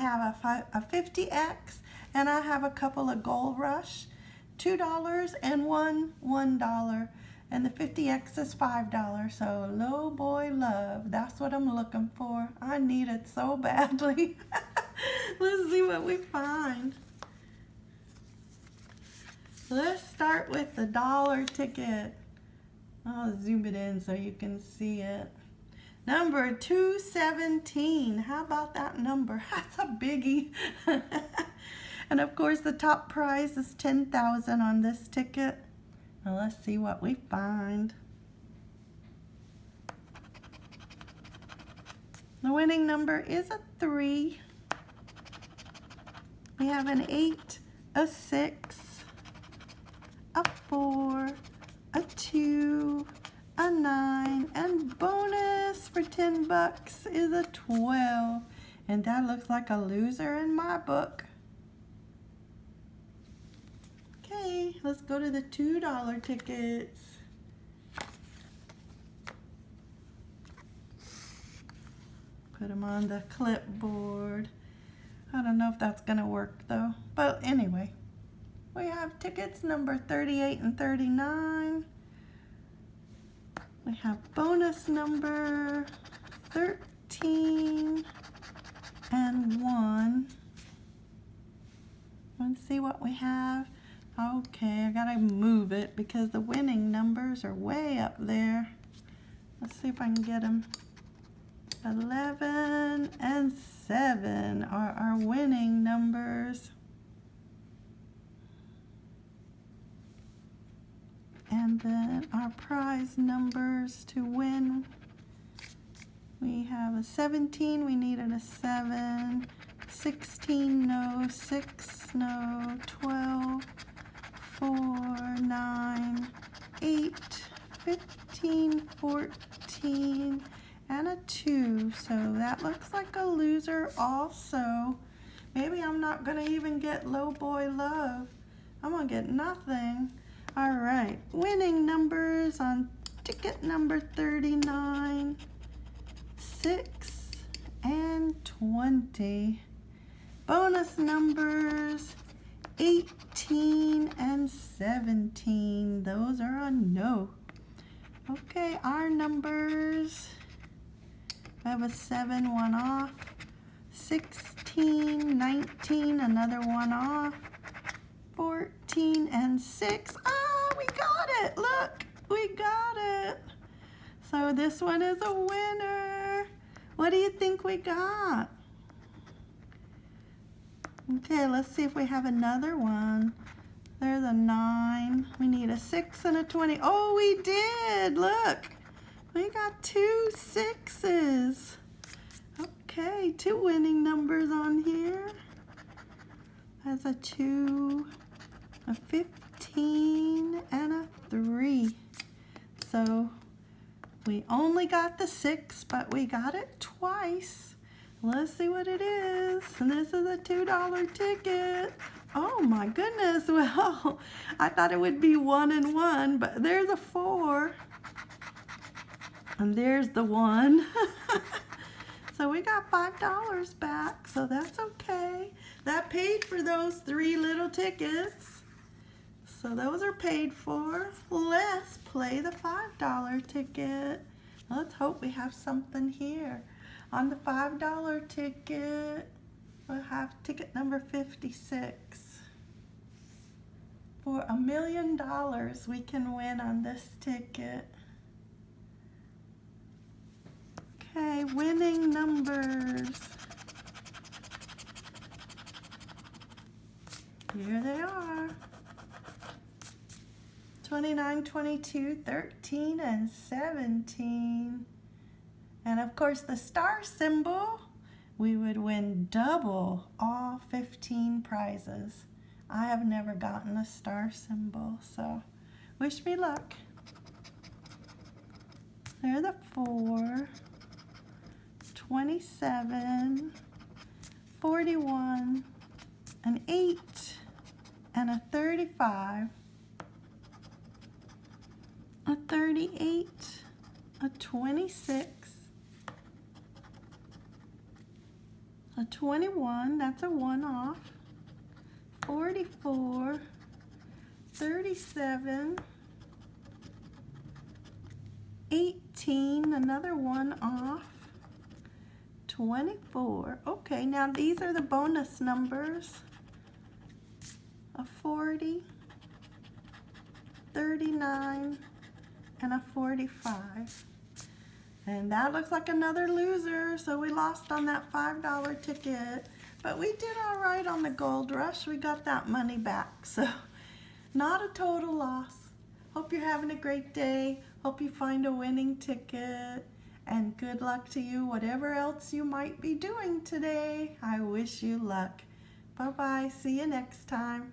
have a, a 50X and I have a couple of Gold Rush, $2 and one $1 and the 50X is $5. So low boy love, that's what I'm looking for. I need it so badly. Let's see what we find. Let's start with the dollar ticket. I'll zoom it in so you can see it. Number 217. How about that number? That's a biggie. and of course the top prize is 10,000 on this ticket. Now let's see what we find. The winning number is a 3. We have an 8, a 6, a 4, a 2, a 9, and bonus for 10 bucks is a 12. And that looks like a loser in my book. Okay, let's go to the $2 tickets. Put them on the clipboard. I don't know if that's to work though. But anyway, we have tickets number 38 and 39. We have bonus number 13 and 1. Let's see what we have. Okay, I gotta move it because the winning numbers are way up there. Let's see if I can get them. 11 and 7 are our winning numbers. And then our prize numbers to win. We have a 17, we needed a 7. 16, no. 6, no. 12, 4, 9, 8, 15, 14, and a 2. So that looks like a loser also. Maybe I'm not going to even get low boy love. I'm going to get nothing. All right, winning numbers on ticket number 39, 6, and 20. Bonus numbers 18 and 17. Those are a no. Okay, our numbers. I have a 7, one off. 16, 19, another one off. 14 and 6. Ah, we got it. Look, we got it. So this one is a winner. What do you think we got? Okay, let's see if we have another one. There's a 9. We need a 6 and a 20. Oh, we did! Look! We got two sixes. Okay, two winning numbers on here. That's a 2, a 15, and a 3. So we only got the 6, but we got it twice. Let's see what it is. And this is a $2 ticket. Oh my goodness. Well, I thought it would be one and one, but there's a four. And there's the one. so we got $5 back, so that's okay. That paid for those three little tickets. So those are paid for. Let's play the $5 ticket. Let's hope we have something here. On the $5 ticket, we'll have ticket number 56. For a million dollars we can win on this ticket. Okay, winning numbers. Here they are. 29, 22, 13, and 17. And of course the star symbol, we would win double all 15 prizes. I have never gotten a star symbol, so wish me luck. There's a 4, 27, 41, an 8, and a 35, a 38, a 26, a 21, that's a one off, 44, 37, 18, another one off, 24. Okay, now these are the bonus numbers. A 40, 39, and a 45. And that looks like another loser, so we lost on that $5 ticket. But we did all right on the gold rush. We got that money back, so not a total loss. Hope you're having a great day. Hope you find a winning ticket. And good luck to you, whatever else you might be doing today. I wish you luck. Bye-bye. See you next time.